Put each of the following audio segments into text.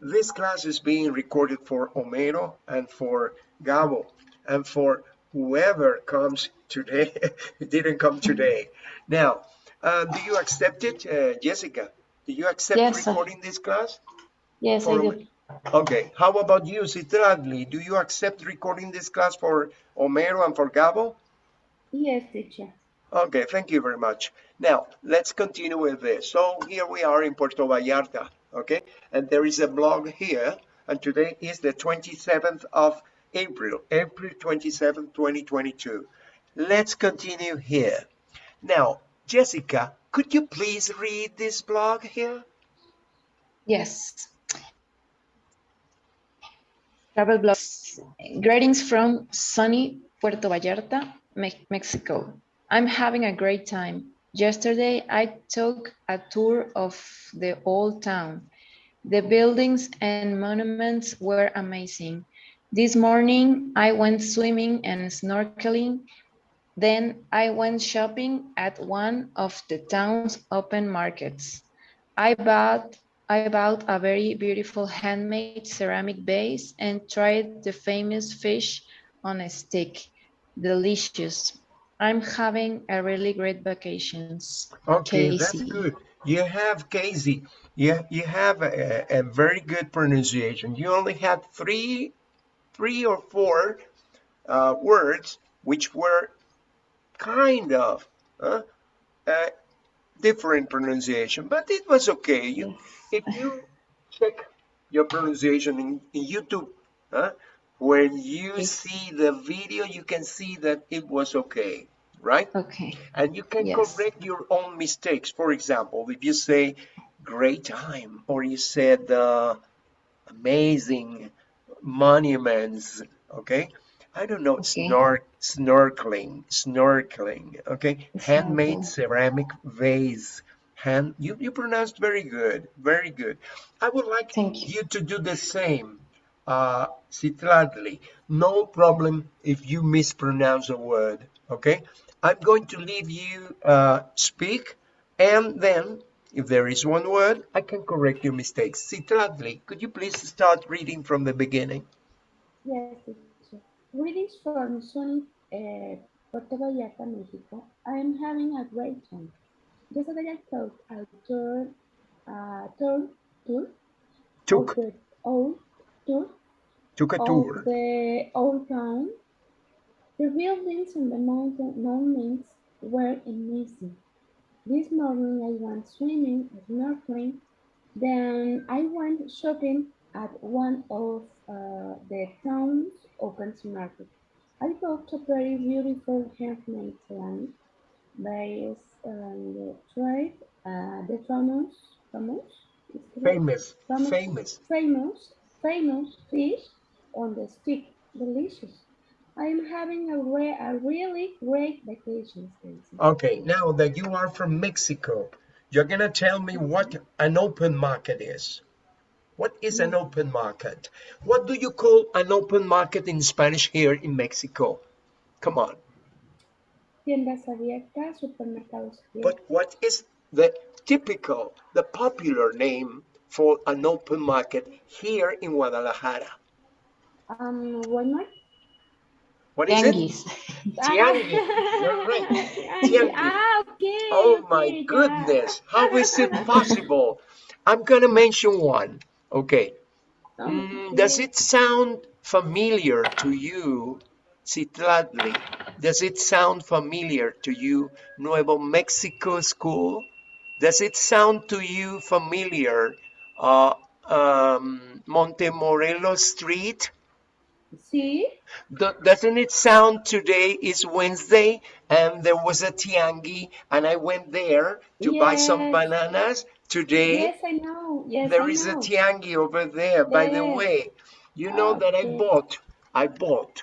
this class is being recorded for Homero and for Gabo and for whoever comes today, didn't come today. Now, uh, do you accept it, uh, Jessica? Do you accept Yes, sir. recording this class? Yes, I do. Okay, how about you, Citradli? Do you accept recording this class for Homero and for Gabo? Yes, teacher. Okay, thank you very much. Now, let's continue with this. So here we are in Puerto Vallarta, okay? And there is a blog here, and today is the 27th of April, April 27th, 2022. Let's continue here. Now, Jessica, could you please read this blog here? Yes. Travel blogs. Greetings from sunny Puerto Vallarta, Mexico. I'm having a great time. Yesterday, I took a tour of the old town. The buildings and monuments were amazing. This morning, I went swimming and snorkeling. Then I went shopping at one of the town's open markets. I bought I bought a very beautiful handmade ceramic vase and tried the famous fish on a stick. Delicious. I'm having a really great vacations. Okay, that's good. You have Casey. You, you have a, a very good pronunciation. You only had three, three or four uh, words which were kind of uh, uh, different pronunciation, but it was okay. You, if you check your pronunciation in, in YouTube, uh, when you see the video, you can see that it was okay, right? Okay. and you can Yes. correct your own mistakes. For example, if you say great time or you said uh, amazing monuments, okay? I don't know, Okay. snork, snorkeling, snorkeling, okay? Handmade Snorkel. ceramic vase. Hand, you, you pronounced very good, very good. I would like Thank you. you to do the same, uh, Citladli. No problem if you mispronounce a word, okay? I'm going to leave you uh, speak, and then if there is one word, I can correct your mistakes. Citladli, could you please start reading from the beginning? Yes. Greetings from sunny uh, Puerto Vallarta, Mexico. I am having a great time. Yesterday I took a tour, uh, tour, tour Took, of the old tour took a of tour. the old town. The buildings and the mountain monuments were amazing. This morning I went swimming, snorkeling, then I went shopping at one of uh, the town's open market. I bought a very beautiful handmade ceramic vase and tried uh, the famous, famous. Famous, Famous. famous. famous, famous fish on the stick. Delicious. I am having a, re- a really great vacation. Okay, now that you are from Mexico, you're gonna tell me what an open market is. What is an mm. open market? What do you call an open market in Spanish here in Mexico? Come on. Tiendas abiertas, supermercados abiertos. But what is the typical, the popular name for an open market here in Guadalajara? Um, one more. What is it? Tianguis. Tianguis. You're right. Tianguis. Ah, okay. Oh my okay, yeah. goodness, how is it possible? I'm gonna mention one. Okay. Mm, does it sound familiar to you, Citladli? Does it sound familiar to you, Nuevo Mexico School? Does it sound to you familiar, uh, um, Montemorelos Street? See? Doesn't it sound today is Wednesday and there was a tiangi and I went there to buy some bananas? Today Yes, I know. Yes, there I is a know. tiangi over there. By the way, you know that I bought, I bought,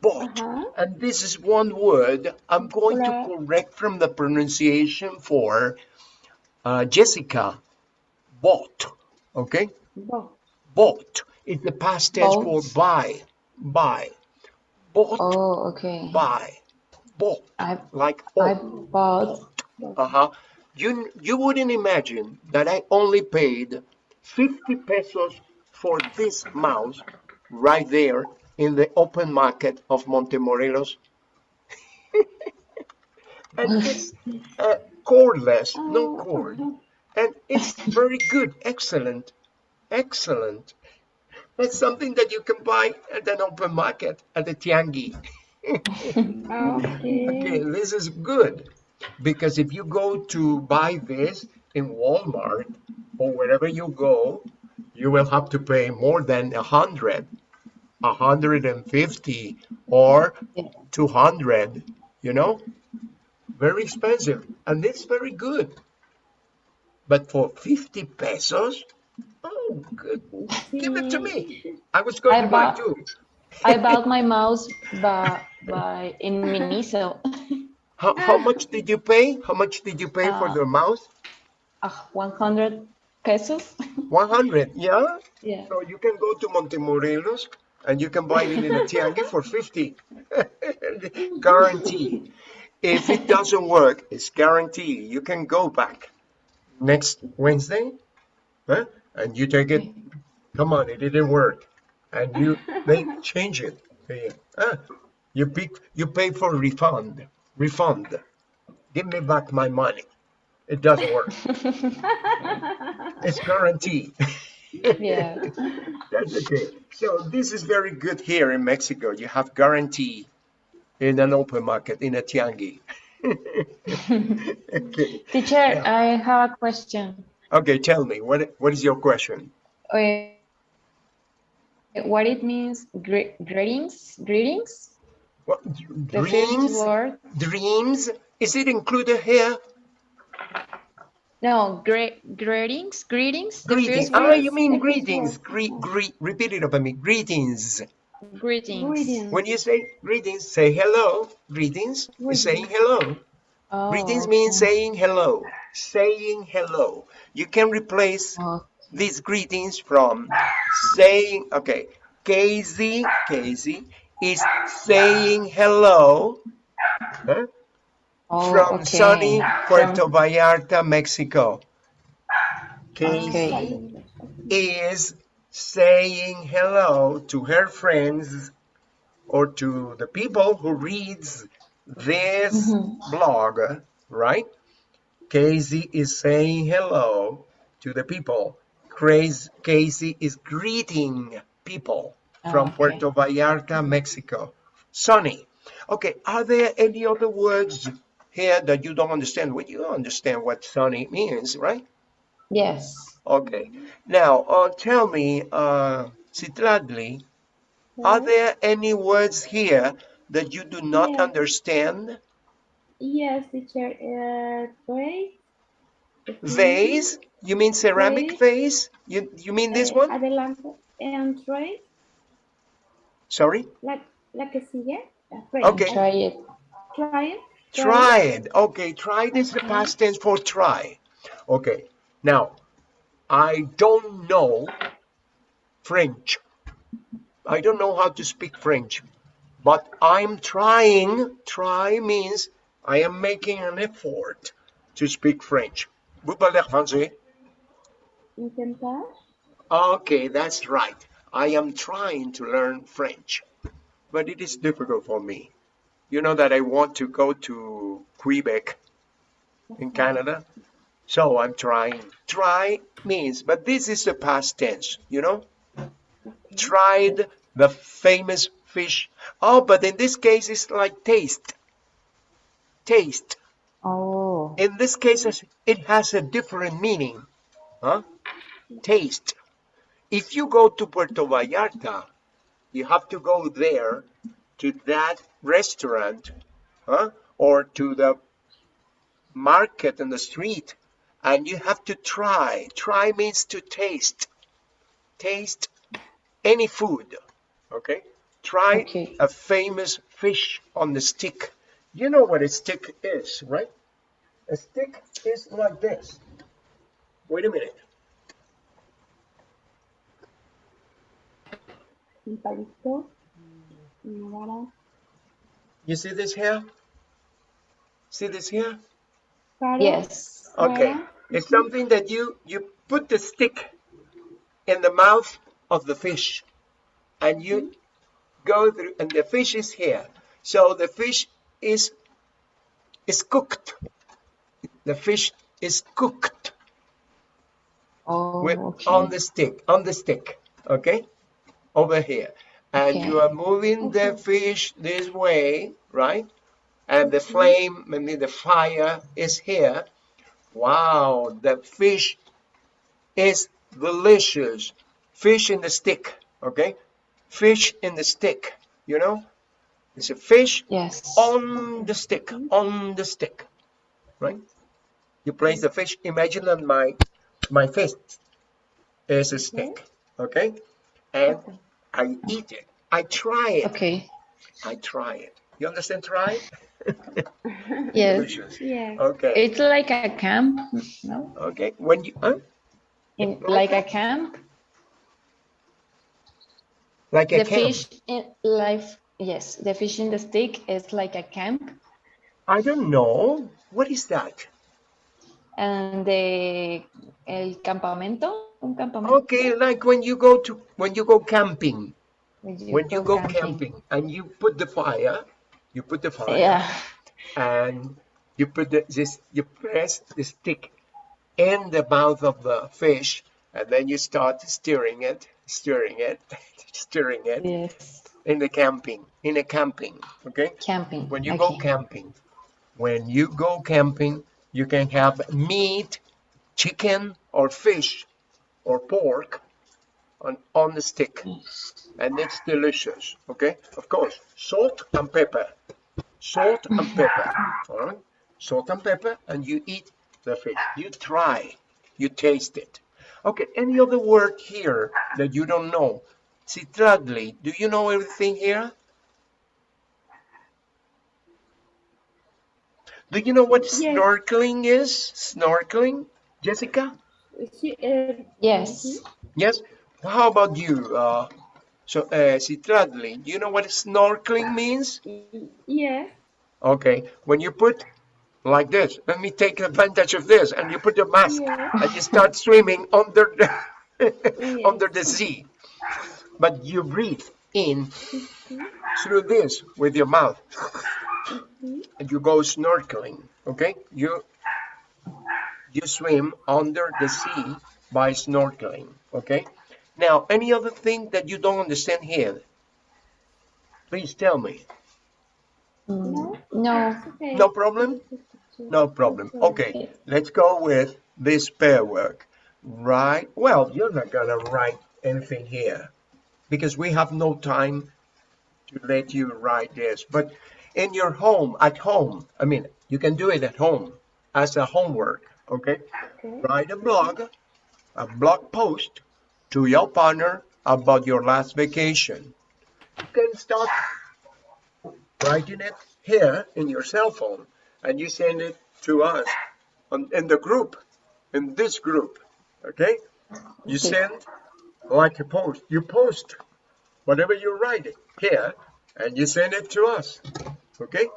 bought. Uh-huh. And this is one word I'm going to correct from the pronunciation for uh, Jessica. Bought. Okay? Bo- Bought. It's the past tense for Bought. buy. Buy. Bought. Oh, okay. Buy. Bought. I Like I oh. bought bo- Uh-huh. You you wouldn't imagine that I only paid 50 pesos for this mouse right there in the open market of Montemorelos. and it's uh, cordless, no cord. And it's very good, excellent, excellent. That's something that you can buy at an open market at the Tiangi. Okay. Okay, this is good because if you go to buy this in Walmart or wherever you go, you will have to pay more than a hundred, a hundred and fifty, or two hundred. You know, very expensive, and it's very good. But for fifty pesos, oh, good. Give it to me. I was going I to buy two. I bought my mouse by, by in Miniso. How, how much did you pay? How much did you pay for Uh, the mouse? Uh, 100 pesos. 100, yeah? Yeah. So you can go to Montemorelos and you can buy it in a Tiangi for 50. guarantee. If it doesn't work, it's guarantee. You can go back next Wednesday huh? And you take it. Come on, it didn't work. And you they change it. Yeah. Ah, you pick you pay for refund. Refund. Give me back my money. It doesn't work. it's guaranteed. Yeah. That's okay. So this is very good here in Mexico. You have guarantee in an open market, in a tiangi. okay. Teacher, I have a question. Okay, tell me, what, what is your question? Uh, what it means, gre- greetings, greetings? What, The first dreams? word? Dreams? Is it included here? No, gre- greetings, greetings. Greetings. first Ah, you mean greetings. word. Gre- gre- repeat it over me. Greetings. greetings. Greetings. When you say greetings, say hello. Greetings is saying hello. Oh, Greetings means saying hello. Saying hello. You can replace Oh, these greetings from saying, okay, Casey, Casey is saying hello huh, oh, from okay. sunny Puerto Vallarta, Mexico. Casey Okay. is saying hello to her friends or to the people who reads this Mhm. blog, right? Casey is saying hello to the people. Casey is greeting people from Okay. Puerto Vallarta, Mexico. Sunny. Okay, are there any other words here that you don't understand? Well, you understand what sunny means, right? Yes. Okay. Now, uh, tell me, uh, Citladli, are there any words here that you do not Yes. understand? Yes, teacher. Uh, great. Vase? You mean ceramic vase? You you mean this Eh, one? Adelante. And tray. Sorry? La, la que sigue. Tray. Okay. Try it. Try it. Try it. Okay, try this the Okay. past tense for try. Okay. Now, I don't know French. I don't know how to speak French, but I'm trying. Try means I am making an effort to speak French. Vous parlez français? Okay, that's right. I am trying to learn French, but it is difficult for me. You know that I want to go to Quebec in Canada, so I'm trying. Try means, but this is the past tense, you know? Tried the famous fish. Oh, but in this case, it's like taste. Taste. Oh, In this case, it has a different meaning. Huh? Taste. If you go to Puerto Vallarta, you have to go there to that restaurant huh? or to the market in the street and you have to try. Try means to taste. Taste any food. Okay? Try Okay. a famous fish on the stick. You know what a stick is, right? A stick is like this. Wait a minute. Un palito. Una vara. You see this here? See this here? Yes. Okay. It's something that you you put the stick in the mouth of the fish and you mm-hmm. go through and the fish is here so the fish is is cooked. The fish is cooked Oh, with okay. on the stick on the stick okay? Over here. And you are moving the fish this way right? And the mm-hmm. flame I mean the fire is here. Wow the fish is delicious. Fish in the stick okay? Fish in the stick you know it's a fish Yes. on the stick on the stick right you place the fish imagine that my my fist is a stick mm-hmm. okay and Okay. i eat it i try it Okay. i try it you understand try Yes. Yeah. okay It's like a camp, no? okay when you huh? In, like a camp. like a The camp fish in life. Yes, the fish in the stick is like a camp, i don't know what is that and the el campamento, un campamento. okay like when you go to when you go camping when when you go camping and you put the fire you put the fire Yeah. and you put the, this you press the stick in the mouth of the fish and then you start stirring it stirring it stirring it Yes. In the camping in a camping okay? Camping. when you go camping when you go camping you can have meat chicken or fish or pork on, on the stick. And it's delicious okay? Of course salt and pepper. Salt and pepper all right? Salt and pepper and you eat the fish. You try you taste it. Okay any other word here that you don't know citradli do you know everything here do you know what Yes. snorkeling is snorkeling jessica uh, Yes. yes how about you uh so uh citradli do you know what snorkeling means yeah. Okay, when you put like this, let me take advantage of this, and you put your mask Yeah. and you start swimming under the Yes. under the sea, but you breathe in through this with your mouth, and you go snorkeling. Okay, you you swim under the sea by snorkeling. Okay, now any other thing that you don't understand here? Please tell me. Mm, No. Okay. No problem. No problem. Okay, let's go with this pair work. Right. Well, you're not gonna write anything here because we have no time to let you write this. But in your home, at home, I mean, you can do it at home as a homework. Okay. Okay. Write a blog, a blog post to your partner about your last vacation. You can start writing it here in your cell phone and you send it to us on, in the group, in this group. Okay? You send like a post, you post whatever you write here and you send it to us. Okay?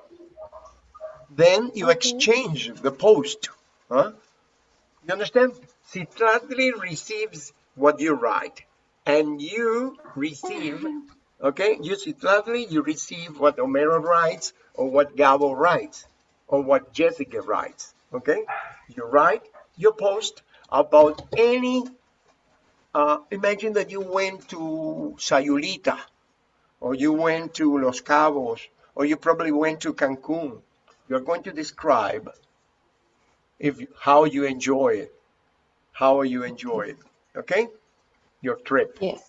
Then you Okay. exchange the post. Huh? You understand? Citradli receives what you write and you receive Okay, you see, you receive what Homero writes or what Gabo writes or what Jessica writes. Okay, you write your post about any. Uh, imagine that you went to Sayulita, or you went to Los Cabos, or you probably went to Cancun. You're going to describe if how you enjoy it, how you enjoy it. Okay, your trip. Yes.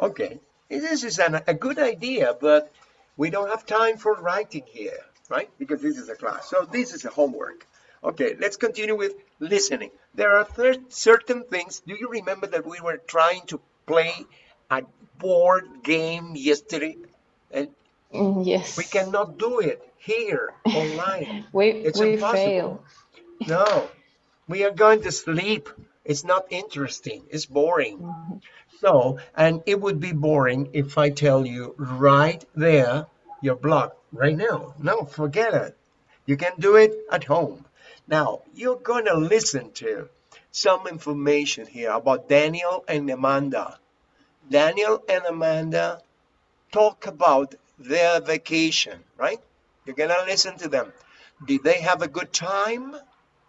Okay, this is an, a good idea, but we don't have time for writing here, right? Because this is a class. So this is a homework. Okay, let's continue with listening. There are thir- certain things. Do you remember that we were trying to play a board game yesterday? And Mm, Yes. we cannot do it here online. We It's we impossible. fail. No, we are going to sleep. It's not interesting. It's boring. Mhm. So, and it would be boring if I tell you right there, your blog, right now. No, forget it. You can do it at home. Now, you're going to listen to some information here about Daniel and Amanda. Daniel and Amanda talk about their vacation, right? You're gonna listen to them. Did they have a good time?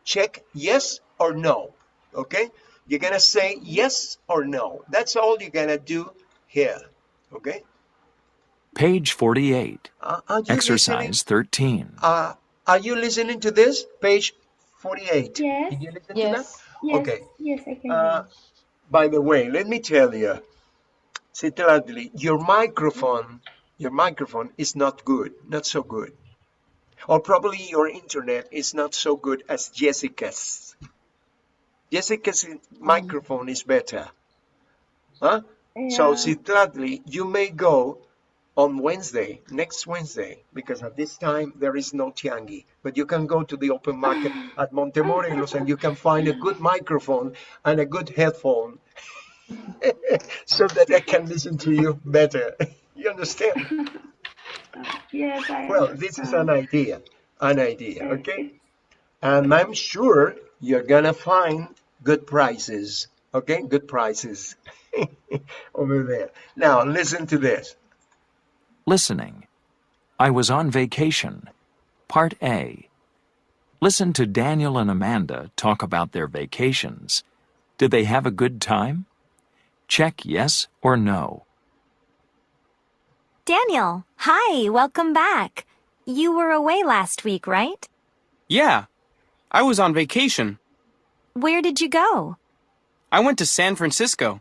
Check yes or no. Okay? You're gonna say yes or no. That's all you're gonna do here. Okay? Page 48. Uh, you listening? Exercise 13. Uh, are you listening to this? Page 48. Yes. Did you listen to Yes. Yes, Okay. yes, I can Uh, by the way, let me tell you, Citladli, your microphone, your microphone is not good, not so good. Or probably your internet is not so good as Jessica's. Jessica's microphone is better. Huh? So, Yeah. Citladli, you may go on Wednesday, next Wednesday, because at this time there is no Tiangi. But you can go to the open market at Montemorelos and you can find a good microphone and a good headphone so that I can listen to you better. You understand? Yes, I Well, this is an idea, an idea, okay? And I'm sure you're gonna find good prices, okay? Good prices over there. Now, listen to this. Listening. I was on vacation. Part A. Listen to Daniel and Amanda talk about their vacations. Did they have a good time? Check yes or no. Daniel, hi, welcome back. You were away last week, right? Yeah, I was on vacation. Where did you go? I went to San Francisco.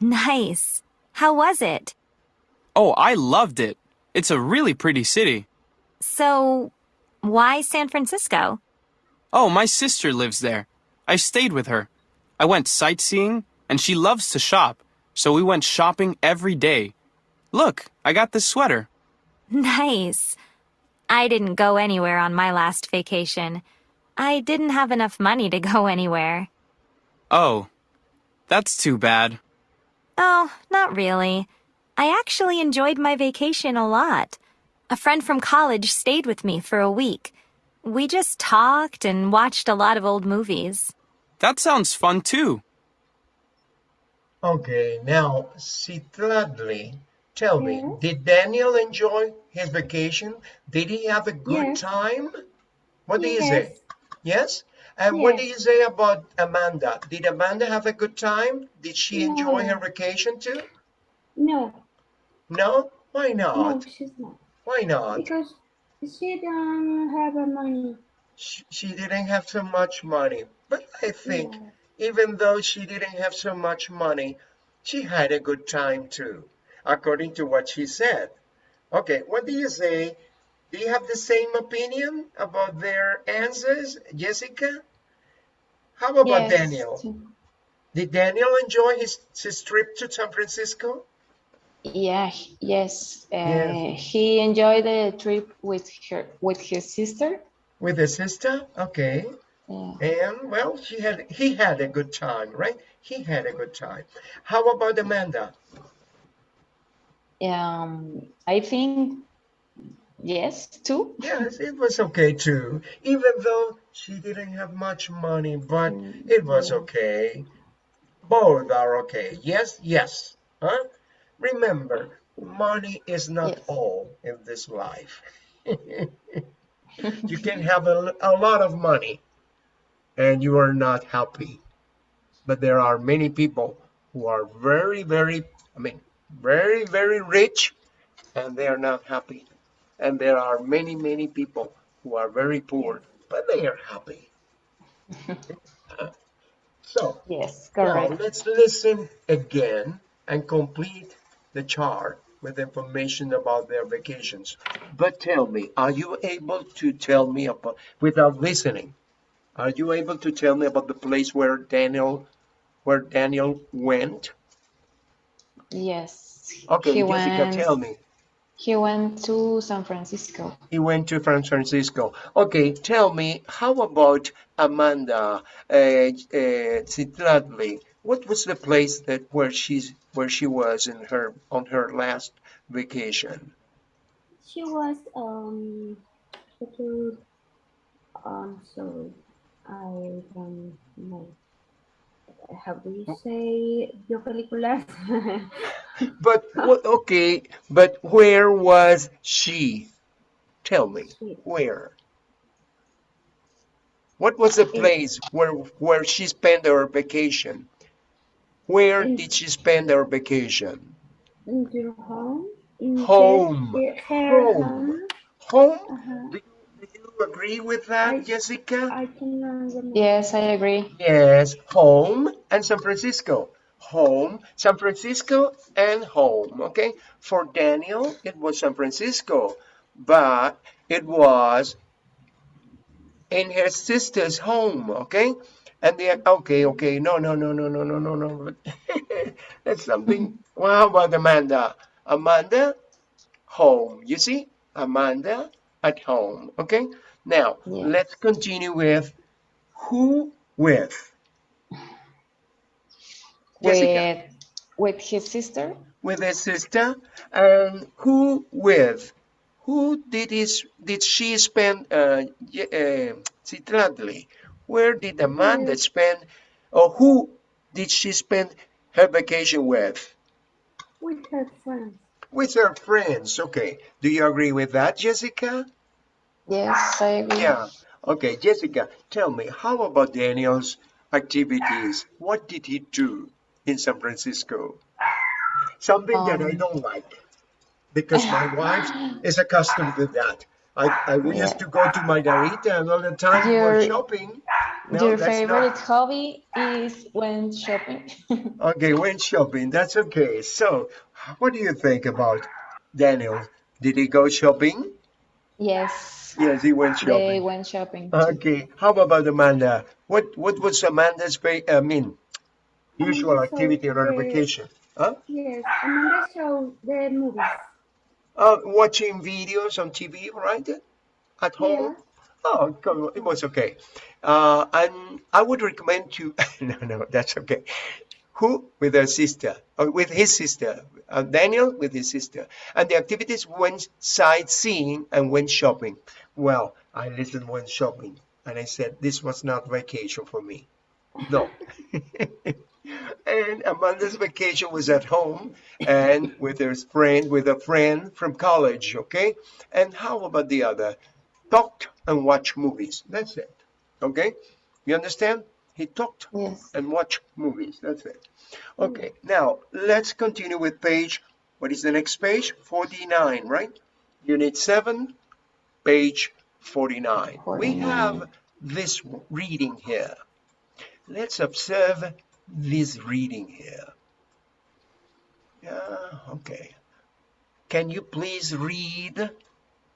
Nice. How was it? Oh, I loved it. It's a really pretty city. So, why San Francisco? Oh, my sister lives there. I stayed with her. I went sightseeing, and she loves to shop, so we went shopping every day. Look, I got this sweater. Nice. I didn't go anywhere on my last vacation. I didn't have enough money to go anywhere. Oh, that's too bad. Oh, not really. I actually enjoyed my vacation a lot. A friend from college stayed with me for a week. We just talked and watched a lot of old movies. That sounds fun too. Okay, now, Citladli, tell me, Yes. did Daniel enjoy his vacation? Did he have a good Yes. time? What do you say? Yes. Yes? And what do Yes. you say about Amanda? Did Amanda have a good time? Did she enjoy her vacation too? No, No? Why not? no, she's not. Why not? Because she didn't have money. She, she didn't have so much money. But I think Yeah. even though she didn't have so much money, she had a good time too, according to what she said. Okay, what do you say? Do you have the same opinion about their answers, Jessica? How about Yes. Daniel? Did Daniel enjoy his, his trip to San Francisco? Yeah, yes. Uh, Yes. He enjoyed the trip with her, with his sister. With his sister? Okay. Yeah. And well, she had he had a good time, right? He had a good time. How about Amanda? Um, I think yes, too. Yes, it was okay too. Even though she didn't have much money, but it was okay. Both are okay. Yes, yes. Huh? Remember, money is not Yes. all in this life. you can have a, a lot of money and you are not happy. But there are many people who are very, very, I mean, very, very rich and they are not happy. And there are many, many people who are very poor, but they are happy. so, Yes, now correct. let's listen again and complete the chart with information about their vacations. But tell me, are you able to tell me about, without listening, are you able to tell me about the place where Daniel, where Daniel went? Yes. Okay, He Jessica, went, tell me. he went to San Francisco. He went to San Francisco. Okay, tell me, how about Amanda uh, uh, Citladli? What was the place that where she's where she was in her on her last vacation? She was um to um sorry, I don't know. how do you say vio películas? But okay, but where was she? Tell me, Sí. where? What was the place where where she spent her vacation? Where In- did she spend her vacation? In your home? In Home. her, her Home. home? Home? Uh-huh. Do you, do you agree with that, I- Jessica? I cannot. Yes, I agree. Yes, home and San Francisco. Home, San Francisco, and home. Okay. For Daniel, it was San Francisco, but it was in her sister's home. Okay. And the okay, okay, no, no, no, no, no, no, no, no. That's something. Well, how about Amanda? Amanda, home. You see, Amanda at home. Okay. Now Yes. let's continue with who with. Jessica. With, with his sister? with his sister and who with who did his did she spend uh, y- uh Citlali? Where did Amanda With- spend or who did she spend her vacation with? With her friends. with her friends okay. Do you agree with that Jessica? Yes, I agree. yeah. Okay Jessica tell me how about Daniel's activities? What did he do in San Francisco? Something that I Um, don't like because my wife is accustomed to that. I, I we used to go to Margarita and all the time we were shopping. No, Your favorite not. hobby is when shopping? Okay, went shopping. That's okay. So, what do you think about Daniel? Did he go shopping? yes, Yes, he went they shopping. went shopping. Okay. How about Amanda? What what was Amanda's fa- I mean usual activity on her the- vacation? Huh? Yes, Amanda showed the movies. Uh, watching videos on TV, right? At home. Yeah. Oh, come on, it was okay. Uh, and I would recommend to no, no, that's okay. Who with her sister, or with his sister, uh, Daniel with his sister, and the activities went sightseeing and went shopping. Well, I listened when shopping, and I said this was not vacation for me. No. and Amanda's vacation was at home and with her friend, with a friend from college. Okay. And how about the other? Talked and watched movies. That's it. Okay. You understand? He talked Yes. and watched movies. That's it. Mm. Okay. Now let's continue with page. What is the next page? 49, right? Unit 7, page 49. We have this reading here. Let's observe this reading here. Yeah, okay. Can you please read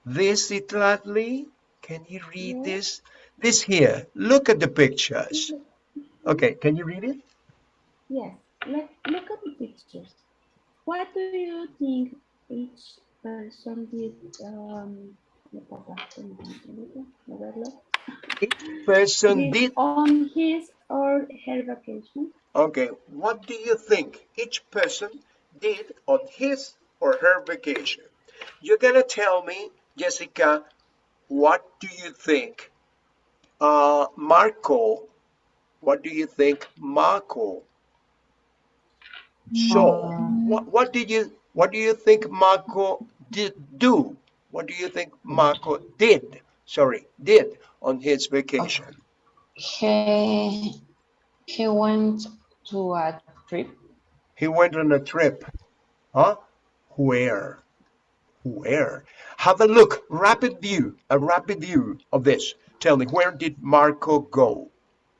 this, Itlatli? Can you read this? This here. Look at the pictures. Okay, can you read it? Yes, let, look at the pictures. What do you think each person did? Um, Each person did. on his or her vacation? Okay, what do you think each person did on his or her vacation? You're gonna tell me, Jessica, what do you think? Uh, Marco, what do you think, Marco? So, Um, what, what did you, what do you think Marco did do? What do you think Marco did? Sorry, did on his vacation? He he went to a trip. He went on a trip. Huh? Where? Where? Have a look. Rapid view. A rapid view of this. Tell me, where did Marco go?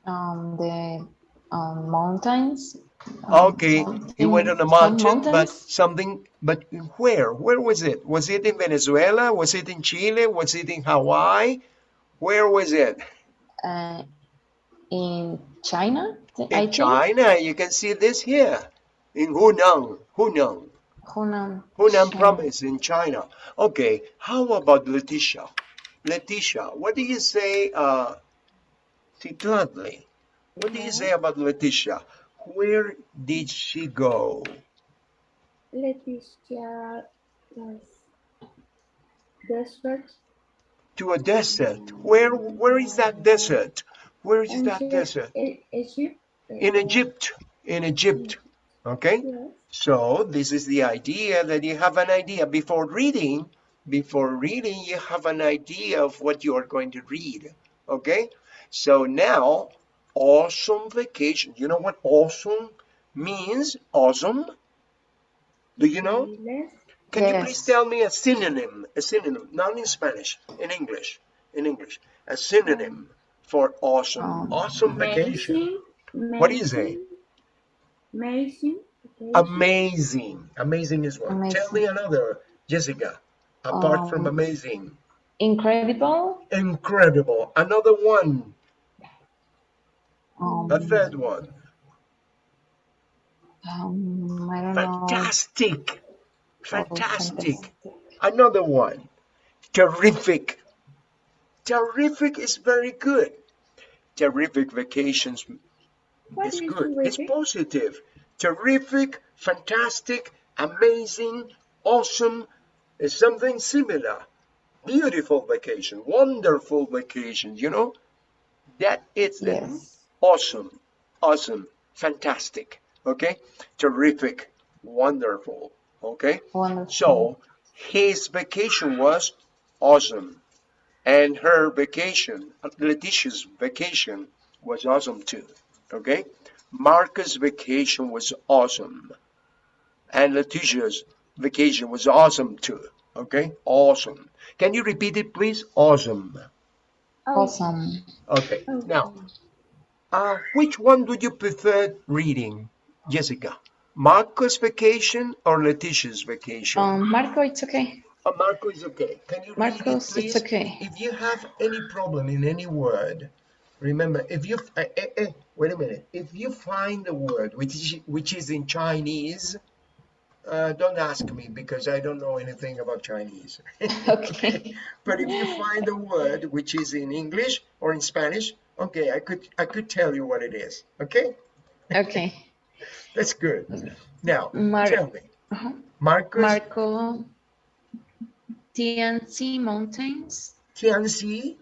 Um, the um, mountains. um, Okay, he went on a mountain, but something, but where? Where was it? Was it in Venezuela? Was it in Chile? Was it in Hawaii? Where was it? uh, in China, th- I In think. China. You can see this here. In Hunan. Hunan. Hunan. Hunan China. province in China. Okay, how about Letitia? Letitia, what do you say, uh, Titladli? What do you say about Letitia? Where did she go? Leticia was desert To a desert. Where, where is that desert? Where is and that she- desert? Egypt. in Egypt, in Egypt. Okay? Yes. So this is the idea that you have an idea before reading. Before reading, you have an idea of what you are going to read. Okay? So now, awesome vacation. You know what awesome means? Awesome? Do you know? Yes. Can you please tell me a synonym? A synonym, not in Spanish, in English. In English, a synonym for awesome. Um, awesome vacation. Amazing. What do you say? Amazing. vacation. Amazing. Amazing is one. Tell me another, Jessica. Apart from Um, amazing, Incredible. incredible. Another one. Um, A third one. um, I don't know. Fantastic. Oh, Fantastic. fantastic. Another one. Terrific. Terrific is very good. Terrific vacations What is is good. It's positive. Terrific, fantastic, amazing, awesome is something similar. Beautiful vacation, wonderful vacation, you know? That is the Yes. awesome, awesome, fantastic, okay? Terrific, wonderful, okay? Wonderful. So his vacation was awesome. And her vacation, Letitia's vacation, was awesome too. Okay? Marcus' vacation was awesome. And Letitia's vacation was awesome too. Okay? Awesome. Can you repeat it, please? Awesome. Oh, Awesome. Okay. oh, Now, uh, which one do you prefer reading, Jessica? Marcus' vacation or Letitia's vacation? Um, Marco, it's okay. Uh, Marco is okay. Can you read Marcos, it, it's okay. If you have any problem in any word, remember, if you, eh, eh, eh, wait a minute. If you find a word which is, which is in Chinese, uh, don't ask me because I don't know anything about Chinese. Okay. But if you find a word which is in English or in Spanish, okay, I could, I could tell you what it is. Okay, Okay. that's good. Now, Mar- tell me, Uh-huh. Marcus Marco. Tianzi Mountains. Tianxi,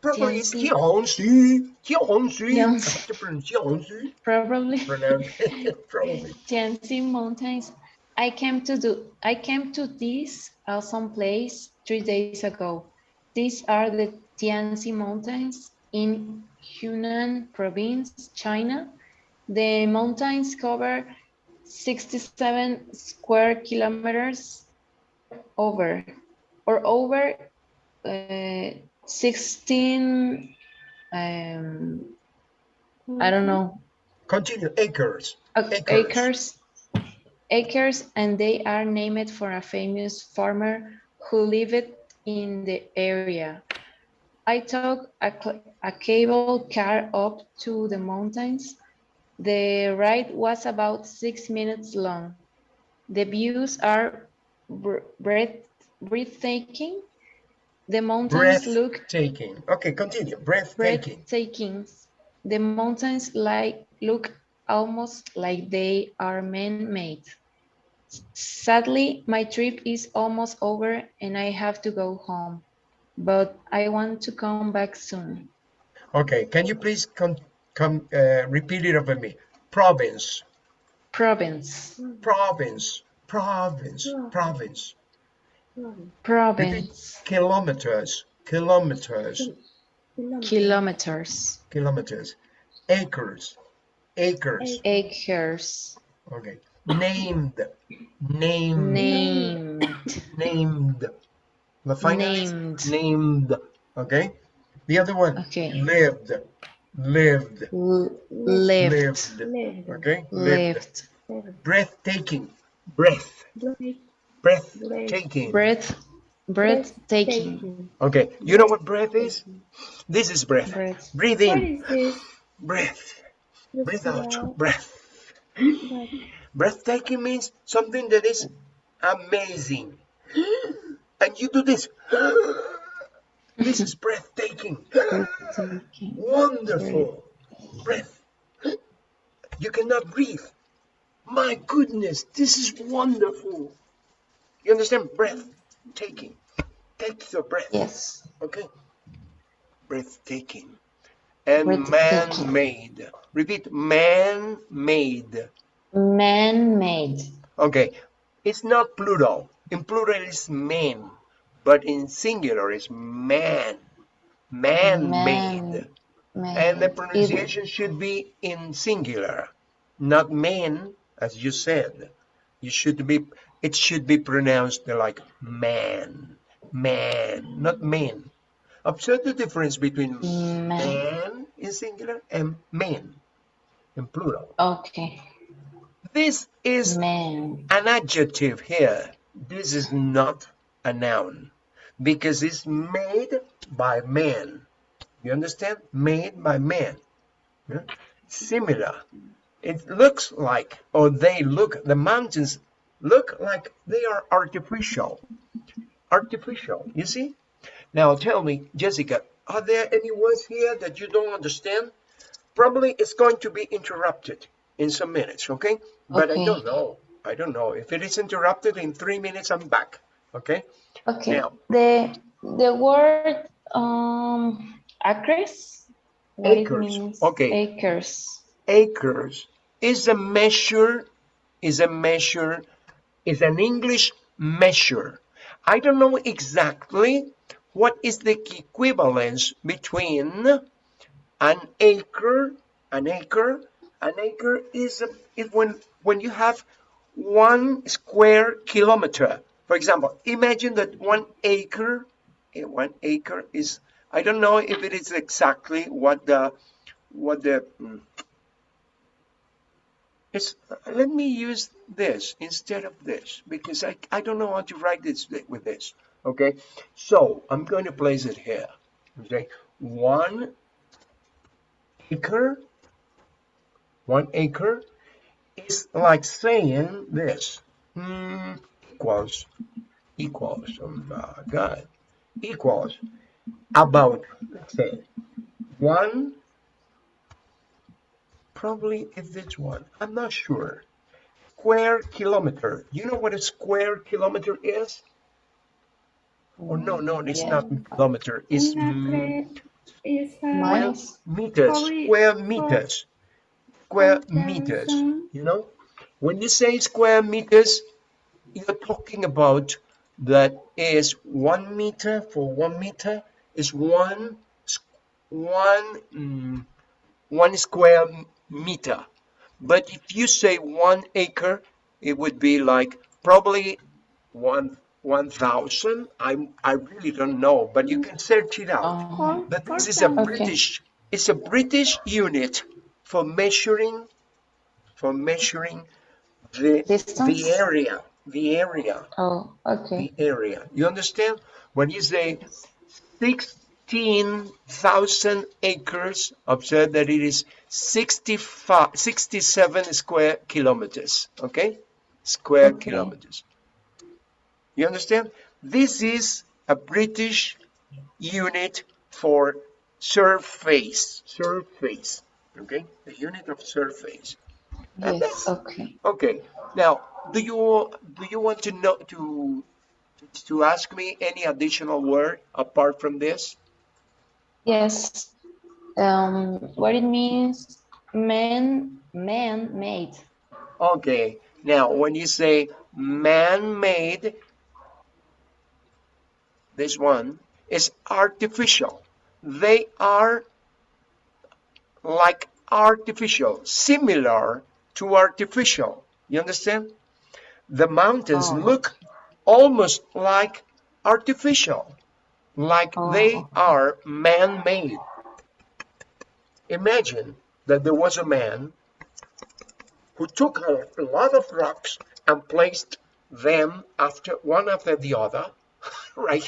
probably Tianxi. Tianxi, Tianxi. Tianxi. Tianxi. Probably. Probably. Mountains. I came to do. I came to this uh, awesome place three days ago. These are the Tianzi Mountains in Hunan Province, China. The mountains cover 67 square kilometers over, or over uh, 16. Um, I don't know Continue. Acres. ac- Acres. acres acres and they are named for a famous farmer who lived in the area i took a, a cable car up to the mountains the ride was about six minutes long the views are br- breath- breathtaking the mountains look taking. Okay, continue. Breathtaking. breathtaking. The mountains like look almost like they are man-made. Sadly, my trip is almost over and I have to go home, but I want to come back soon. Okay, can you please come, come uh, repeat it over me? Province, Province, province, province, province. Province. province, Kilometers, kilometers, kilometers, kilometers. Acres, acres. acres, Okay. Named, named, named, named. The final is Named. named. Okay. The other one. Okay. Lived, lived, L- lived, lived. Lived. Okay. Lived. lived, Breathtaking. Breath. Breath. Breathtaking. breath, breathtaking, Taking. Okay. You know what breath is? This is breath. breath, Breathe in. is this? Breath. Breathe out. Breath. Breath. Breathtaking means something that is amazing. And you do this. This is breathtaking. breathtaking. Wonderful. Breath. You cannot breathe. My goodness, this is wonderful. You understand? Breath taking. Take your breath. Yes. Okay. Breathtaking. and Breathtaking. man-made. Repeat, man-made. Man-made. Okay, it's not plural. In plural it's man, but in singular it's man. Man-made. Man. And the pronunciation should be in singular, not man, as you said. You should be, it should be pronounced like man, man, not men. Observe the difference between Man. man in singular and men in plural. Okay. This is Man. an adjective here. This is not a noun because it's made by man. You understand? Made by man. Yeah? Similar. It looks like, or they look, the mountains look like they are artificial. Artificial, you see? Now tell me, Jessica, are there any words here that you don't understand? Probably it's going to be interrupted in some minutes, okay? But I don't know. I don't know. If it is interrupted in three minutes, I'm back, okay? Okay. Now- The the word um acres. Acres. Okay. Acres. acres is a measure is a measure is an english measure. I don't know exactly what is the equivalence between an acre an acre an acre is, is when when you have one square kilometer. For example imagine that one acre eh, one acre is i don't know if it is exactly what the what the mm, it's, let me use this instead of this because I, I don't know how to write this with this. Okay, so I'm going to place it here. Okay, one acre, one acre is like saying this hmm, equals equals. Oh my God, equals about let's say one probably is this one. I'm not sure. Square kilometer. You know what a square kilometer is? Or no, no, it's Yeah. not kilometer. It's mm, uh, Miles. meters, square meters, square meters. You know, when you say square meters, you're talking about that is one meter for one meter is one one mm, one square meter. But if you say one acre, it would be like probably one one thousand. I I really don't know, but you can search it out. Four- But this is a. Okay. British, it's a British unit for measuring, for measuring the Distance? the area, the area, oh, okay. the area. You understand? When you say sixteen thousand acres, observe that it is 65, 67 square kilometers. Okay, square Okay. kilometers. You understand? This is a British unit for surface. Surface. Okay? The unit of surface. Yes. Okay. Okay. Now, do you do you want to know to to ask me any additional word apart from this? Yes. Um, what it means? Man, man made. Okay. Now, when you say man-made, this one is artificial. They are like artificial, similar to artificial. You understand? The mountains Oh. look almost like artificial, like they Oh. are man-made. Imagine that there was a man who took a lot of rocks and placed them after one after the other, right